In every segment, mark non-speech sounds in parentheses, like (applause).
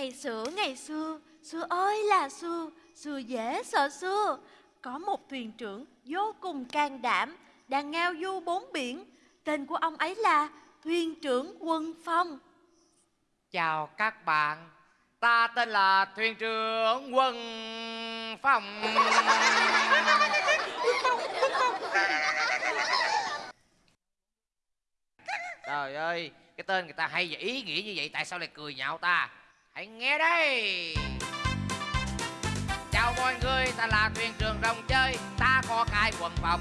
Ngày xưa ngày xưa, xưa ơi là xưa, xưa dễ sợ xưa. Có một thuyền trưởng vô cùng can đảm, đang ngao du bốn biển. Tên của ông ấy là thuyền trưởng Quân Phong. Chào các bạn Ta tên là thuyền trưởng Quân Phong Trời ơi Cái tên người ta hay và ý nghĩa như vậy Tại sao lại cười nhạo ta Hãy nghe đây. Chào mọi người Ta là thuyền trưởng rồng chơi. Ta có cai quần phòng.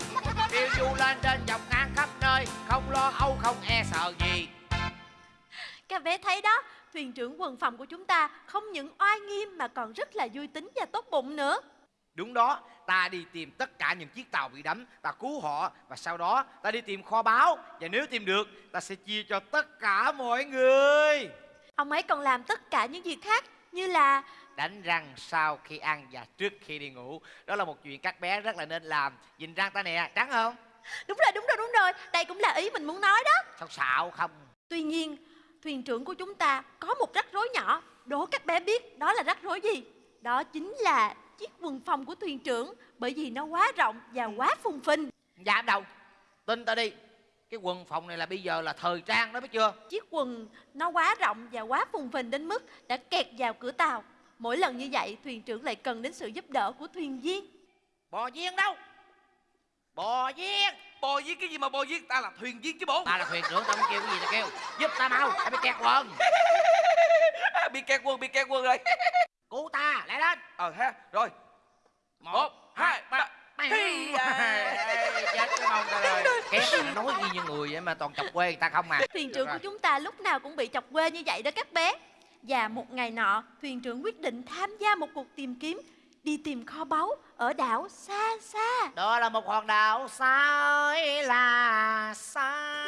Phiêu du lên trên dọc ngang khắp nơi. Không lo âu không e sợ gì. Các bé thấy đó, thuyền trưởng quần phòng của chúng ta không những oai nghiêm mà còn rất là vui tính và tốt bụng nữa. Đúng đó, ta đi tìm tất cả những chiếc tàu bị đắm, ta cứu họ. Và sau đó ta đi tìm kho báu. Và nếu tìm được, ta sẽ chia cho tất cả mọi người. Ông ấy còn làm tất cả những việc khác như là Đánh răng sau khi ăn và trước khi đi ngủ, đó là một chuyện các bé rất là nên làm. Nhìn răng ta nè, trắng không? đúng rồi đúng rồi đúng rồi, đây cũng là ý mình muốn nói đó. Sao xạo không? Tuy nhiên, thuyền trưởng của chúng ta có một rắc rối nhỏ, đố các bé biết đó là rắc rối gì? Đó chính là chiếc quần phòng của thuyền trưởng bởi vì nó quá rộng và quá phùng phình. Dám đâu, tin ta đi. Cái quần phòng này là bây giờ là thời trang đó biết chưa? Chiếc quần nó quá rộng và quá phùng phình đến mức đã kẹt vào cửa tàu. Mỗi lần như vậy, thuyền trưởng lại cần đến sự giúp đỡ của thuyền viên. Bò viên đâu? Bò viên! Bò với cái gì mà bò với ta là thuyền viên chứ bộ Ta là thuyền trưởng, tao kêu cái gì tao kêu Giúp ta mau, tao bị kẹt quần à, Bị kẹt quân, bị kẹt quân rồi Cứu ta, lại lên Ờ ha, rồi Một, hai, ba Hi, à. chết mà nói y như người vậy mà toàn chọc quê người ta không à. Thuyền trưởng của chúng ta lúc nào cũng bị chọc quê như vậy đó các bé. Và một ngày nọ, thuyền trưởng quyết định tham gia một cuộc tìm kiếm, đi tìm kho báu ở đảo xa xa. Đó là một hòn đảo xa ơi là xa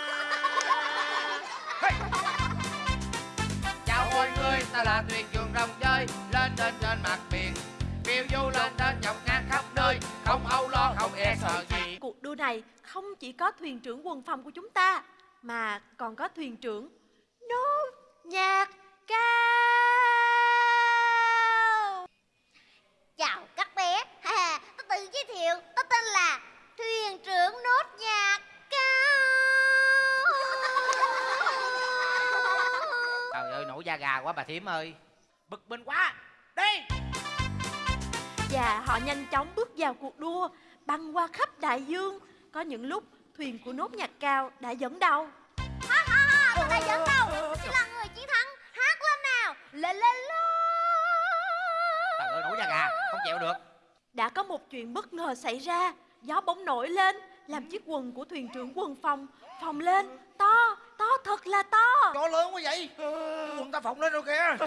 Chào mọi người, ta là thuyền trưởng rồng chơi Lên trên trên này không chỉ có thuyền trưởng quần phòng của chúng ta, mà còn có thuyền trưởng nốt nhạc cao. Chào các bé, ha, tôi tự giới thiệu, tôi tên là thuyền trưởng nốt nhạc cao. Trời ơi, nổi da gà quá bà thím ơi Bực mình quá Đi Và họ nhanh chóng bước vào cuộc đua, băng qua khắp đại dương. Có những lúc thuyền của nốt nhạc cao đã dẫn đầu. Ha ha ha, tôi đã dẫn đầu, chỉ là người chiến thắng. Hát lên nào, lên lên lên. Trời ơi, nổi da gà, không chịu được Đã có một chuyện bất ngờ xảy ra, gió bỗng nổi lên, làm chiếc quần của thuyền trưởng quần phòng phồng lên, to thật là to. Gió lớn quá vậy. Quần ta phồng lên rồi kìa.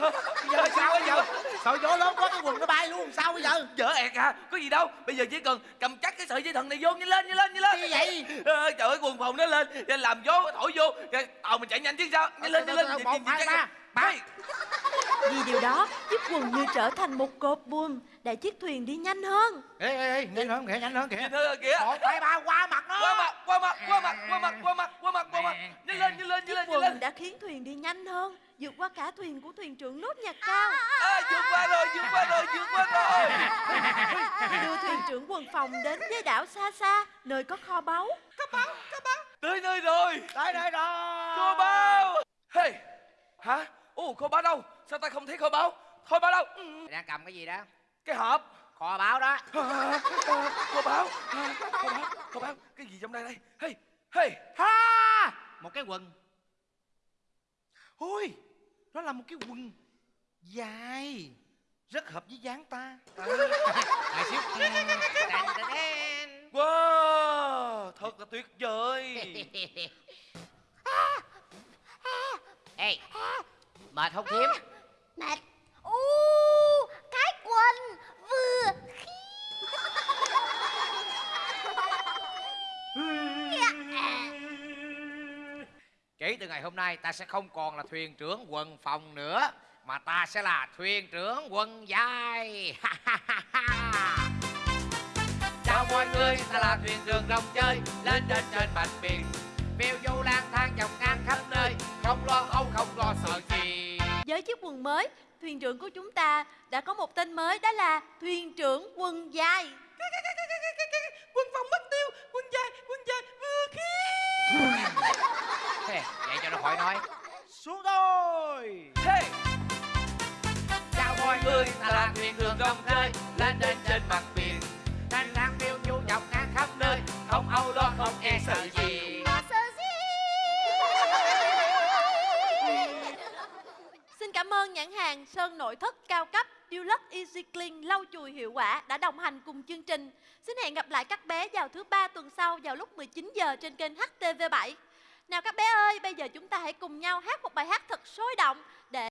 Giờ sao bây giờ? Sợ gió lớn quá cái quần nó bay luôn Sao bây giờ? Dở ẹt à, có gì đâu. Bây giờ chỉ cần cầm chắc cái sợi dây thần này vô Nhanh lên, nhanh lên, nhanh lên. Như vậy? Ờ, Trời ơi, quần phòng nó lên. Làm gió thổi vô. Rồi Tàu mình chạy nhanh chứ sao? Nhanh lên, nhanh lên. Một, hai, ba, ba. Vì điều đó, chiếc quần như trở thành một cột buồm để chiếc thuyền đi nhanh hơn. Ê, ê, ê, nhanh hơn kìa, nhanh hơn kìa. Thưa kìa. Một, hai, ba, qua mặt nó Qua mặt, qua mặt, qua mặt, qua mặt, qua mặt, qua mặt, qua mặt. Nhanh lên, nhanh lên, nhanh Chiếc lên, nhanh quần lên. đã khiến thuyền đi nhanh hơn, vượt qua cả thuyền của thuyền trưởng nốt nhạc cao. à, vượt qua rồi, vượt qua rồi, vượt qua rồi. (laughs) Đưa thuyền trưởng quần phòng đến với đảo xa xa, nơi có kho báu. Tới nơi rồi. Tới đây rồi. Kho báo Hey Hả Ồ kho báo đâu? Sao ta không thấy kho báo Kho báo đâu? Ừ, đang cầm cái gì đó? Cái hộp. Kho báo đó. À, (laughs) à, Kho báo à, Kho báo Kho báo Cái gì trong đây đây? Hey Hey. Ha! Một cái quần. Ôi Nó là một cái quần Dài Rất hợp với dáng ta. (laughs) Lại xíu. Đàn, đàn, đàn. Wow Thật là tuyệt vời. (laughs) Ê Mệt không thím Mệt. U, cái quần vừa Kể từ ngày hôm nay ta sẽ không còn là thuyền trưởng quần phòng nữa Mà ta sẽ là thuyền trưởng quần dài. Chào mọi người, ta là thuyền trưởng rồng chơi Lên trên trên bạch biển. Phiêu du lang thang dọc ngang khắp nơi Không lo âu, không lo sợ Với chiếc quần mới, thuyền trưởng của chúng ta đã có một tên mới đó là thuyền trưởng quần dài. Quân phòng mất tiêu, quân dài, quân dài vừa khí. Vậy cho nó khỏi nói xuống thôi Hey! chào mọi người ta là thuyền đường rong rơi lên đến trên mặt biển thanh thang phiêu du dọc ngang khắp nơi không âu lo không e sợ gì nhãn hàng Sơn nội thất cao cấp Dulux Easy Clean lau chùi hiệu quả đã đồng hành cùng chương trình. Xin hẹn gặp lại các bé vào thứ ba tuần sau vào lúc 19 giờ trên kênh HTV7. Nào các bé ơi, bây giờ chúng ta hãy cùng nhau hát một bài hát thật sôi động để